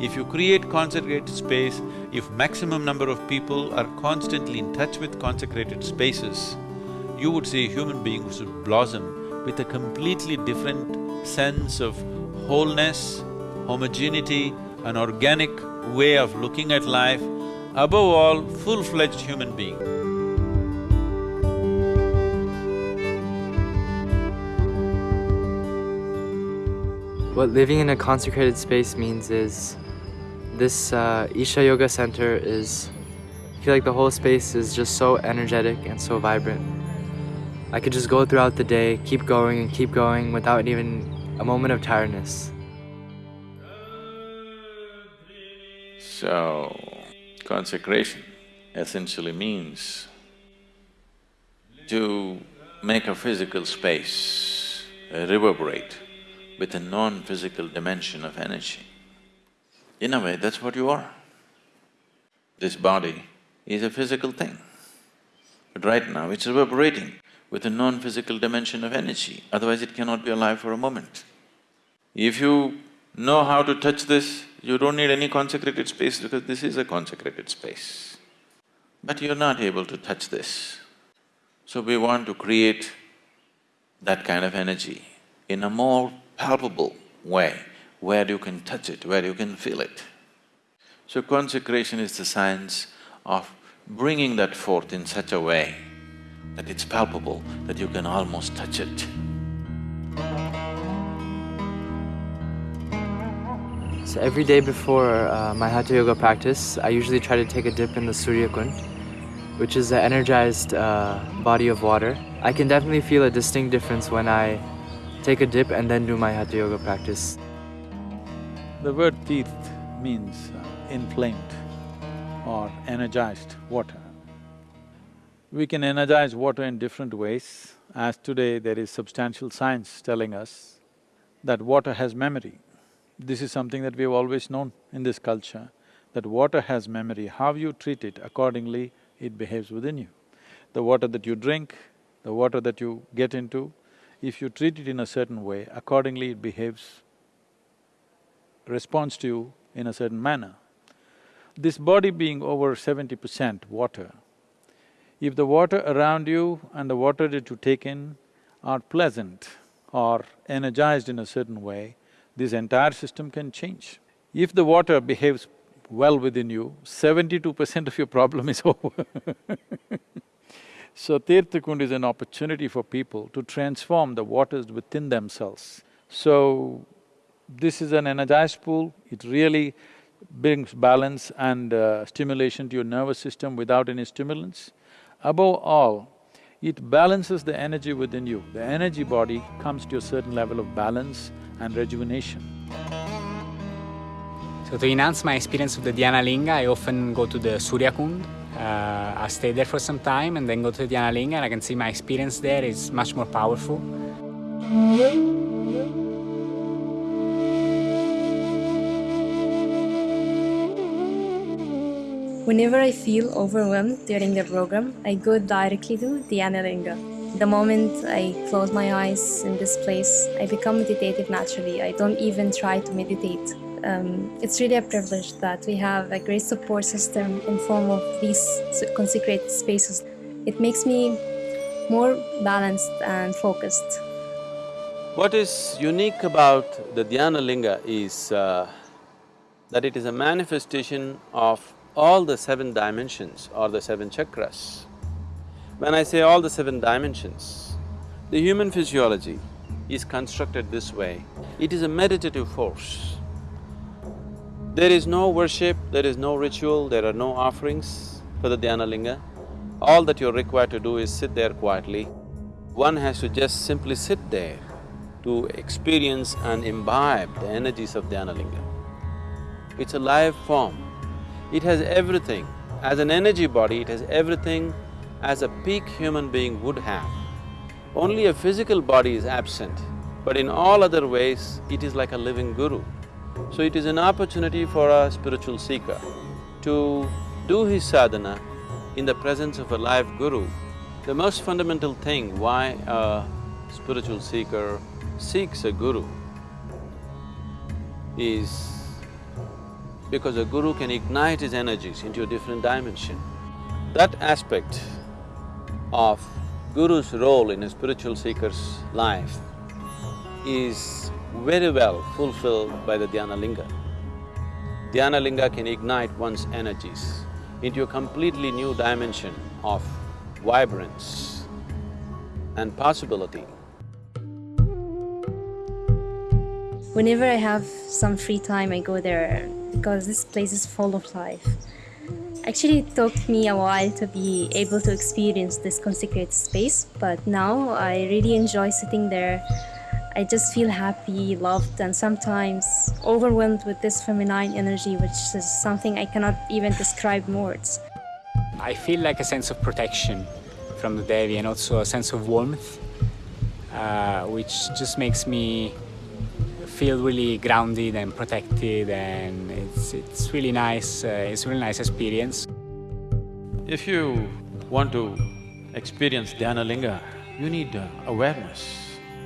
If you create consecrated space, if maximum number of people are constantly in touch with consecrated spaces, you would see human beings would blossom with a completely different sense of wholeness, homogeneity, an organic way of looking at life, above all, full-fledged human being. What living in a consecrated space means is this uh, Isha Yoga Center is, I feel like the whole space is just so energetic and so vibrant. I could just go throughout the day, keep going and keep going without even a moment of tiredness. So, consecration essentially means to make a physical space reverberate with a non-physical dimension of energy. In a way, that's what you are. This body is a physical thing, but right now it's reverberating with a non-physical dimension of energy, otherwise it cannot be alive for a moment. If you know how to touch this, you don't need any consecrated space because this is a consecrated space. But you're not able to touch this. So we want to create that kind of energy in a more palpable way, where you can touch it, where you can feel it. So consecration is the science of bringing that forth in such a way that it's palpable, that you can almost touch it. So every day before uh, my Hatha Yoga practice, I usually try to take a dip in the Surya Kund, which is an energized uh, body of water. I can definitely feel a distinct difference when I take a dip and then do my Hatha Yoga practice. The word tirtha means uh, inflamed or energized water. We can energize water in different ways, as today there is substantial science telling us that water has memory. This is something that we've always known in this culture, that water has memory, how you treat it, accordingly it behaves within you. The water that you drink, the water that you get into, if you treat it in a certain way, accordingly it behaves, responds to you in a certain manner. This body being over seventy percent water, if the water around you and the water that you take in are pleasant or energized in a certain way, this entire system can change. If the water behaves well within you, seventy-two percent of your problem is over So Tirthakund is an opportunity for people to transform the waters within themselves. So, this is an energized pool, it really brings balance and uh, stimulation to your nervous system without any stimulants. Above all, it balances the energy within you. The energy body comes to a certain level of balance and rejuvenation. So to enhance my experience of the Dhyana Linga, I often go to the Surya Kund. Uh, I stay there for some time and then go to the Dhyana Linga and I can see my experience there is much more powerful. Whenever I feel overwhelmed during the program, I go directly to Dhyana Linga. The moment I close my eyes in this place, I become meditative naturally. I don't even try to meditate. Um, it's really a privilege that we have a great support system in form of these consecrated spaces. It makes me more balanced and focused. What is unique about the Dhyana is uh, that it is a manifestation of all the seven dimensions or the seven chakras. When I say all the seven dimensions, the human physiology is constructed this way. It is a meditative force. There is no worship, there is no ritual, there are no offerings for the Dhyana Linga. All that you're required to do is sit there quietly. One has to just simply sit there to experience and imbibe the energies of Dhyana Linga. It's a live form it has everything. As an energy body, it has everything as a peak human being would have. Only a physical body is absent, but in all other ways, it is like a living guru. So it is an opportunity for a spiritual seeker to do his sadhana in the presence of a live guru. The most fundamental thing why a spiritual seeker seeks a guru is because a guru can ignite his energies into a different dimension. That aspect of guru's role in a spiritual seeker's life is very well fulfilled by the Dhyana Linga. Dhyana Linga can ignite one's energies into a completely new dimension of vibrance and possibility. Whenever I have some free time, I go there because this place is full of life. Actually, it took me a while to be able to experience this consecrated space, but now I really enjoy sitting there. I just feel happy, loved, and sometimes overwhelmed with this feminine energy, which is something I cannot even describe in words. I feel like a sense of protection from the Devi and also a sense of warmth, uh, which just makes me feel really grounded and protected and it's, it's really nice, uh, it's really nice experience. If you want to experience Dhyana Linga, you need uh, awareness,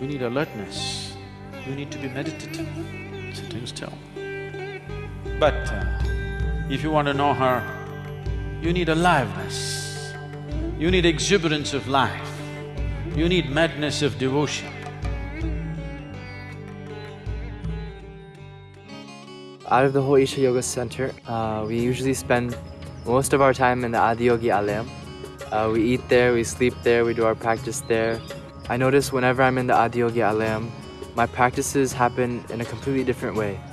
you need alertness, you need to be meditative, sitting still. But uh, if you want to know her, you need aliveness, you need exuberance of life, you need madness of devotion. Out of the whole Isha Yoga Center, uh, we usually spend most of our time in the Adiyogi Alayam. Uh, we eat there, we sleep there, we do our practice there. I notice whenever I'm in the Adiyogi Alayam, my practices happen in a completely different way.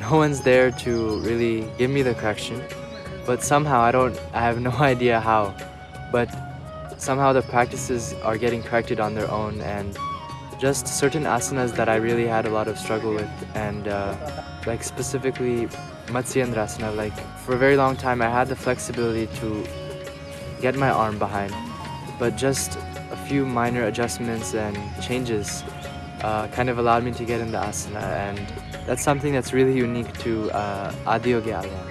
No one's there to really give me the correction, but somehow I don't, I have no idea how, but somehow the practices are getting corrected on their own and just certain asanas that I really had a lot of struggle with and uh, like specifically Matsyendrasana, like for a very long time I had the flexibility to get my arm behind but just a few minor adjustments and changes uh, kind of allowed me to get into asana and that's something that's really unique to uh, Adiyogi Alayam.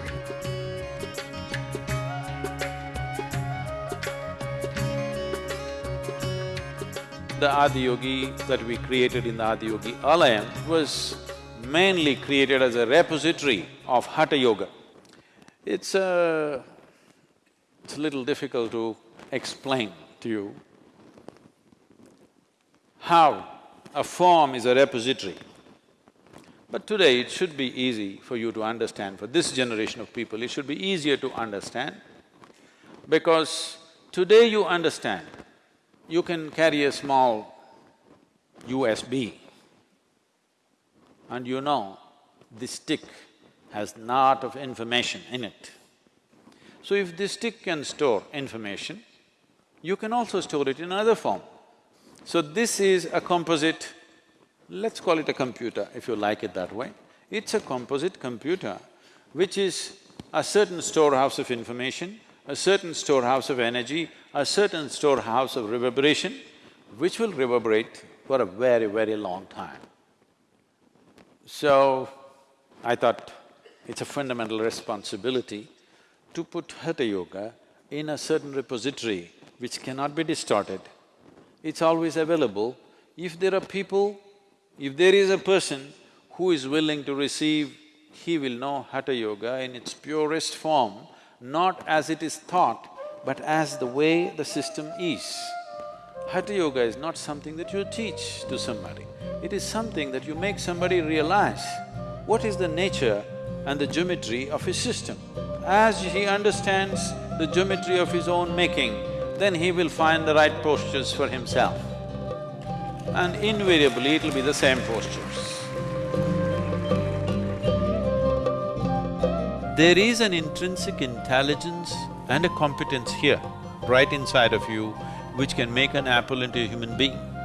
The Adiyogi that we created in the Adiyogi Alayam was mainly created as a repository of Hatha Yoga. It's a… it's a little difficult to explain to you how a form is a repository. But today it should be easy for you to understand, for this generation of people, it should be easier to understand because today you understand you can carry a small USB and you know this stick has lot of information in it. So if this stick can store information, you can also store it in another form. So this is a composite, let's call it a computer if you like it that way. It's a composite computer which is a certain storehouse of information, a certain storehouse of energy, a certain storehouse of reverberation, which will reverberate for a very, very long time. So, I thought it's a fundamental responsibility to put Hatha Yoga in a certain repository which cannot be distorted. It's always available. If there are people, if there is a person who is willing to receive, he will know Hatha Yoga in its purest form not as it is taught, but as the way the system is. Hatha Yoga is not something that you teach to somebody, it is something that you make somebody realize what is the nature and the geometry of his system. As he understands the geometry of his own making, then he will find the right postures for himself. And invariably it'll be the same postures. There is an intrinsic intelligence and a competence here, right inside of you, which can make an apple into a human being.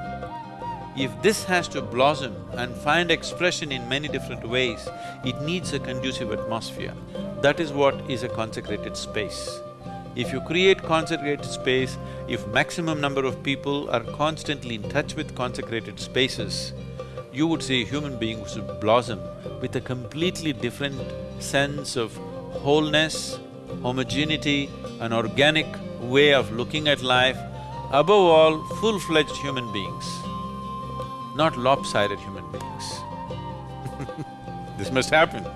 If this has to blossom and find expression in many different ways, it needs a conducive atmosphere. That is what is a consecrated space. If you create consecrated space, if maximum number of people are constantly in touch with consecrated spaces, you would see human beings blossom with a completely different sense of wholeness, homogeneity, an organic way of looking at life, above all, full-fledged human beings, not lopsided human beings. this must happen.